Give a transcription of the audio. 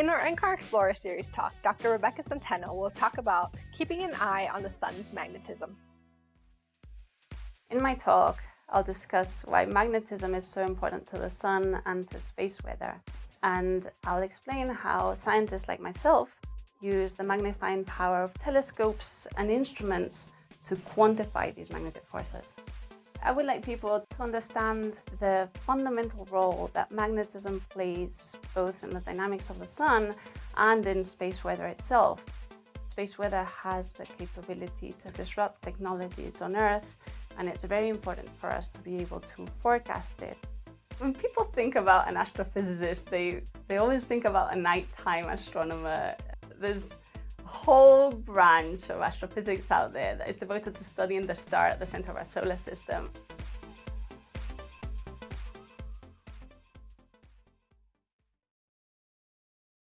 In our NCAR Explorer series talk, Dr. Rebecca Centeno will talk about keeping an eye on the sun's magnetism. In my talk, I'll discuss why magnetism is so important to the sun and to space weather. And I'll explain how scientists like myself use the magnifying power of telescopes and instruments to quantify these magnetic forces. I would like people to understand the fundamental role that magnetism plays both in the dynamics of the sun and in space weather itself. Space weather has the capability to disrupt technologies on Earth and it's very important for us to be able to forecast it. When people think about an astrophysicist, they, they always think about a nighttime astronomer. There's whole branch of astrophysics out there that is devoted to studying the star at the center of our solar system.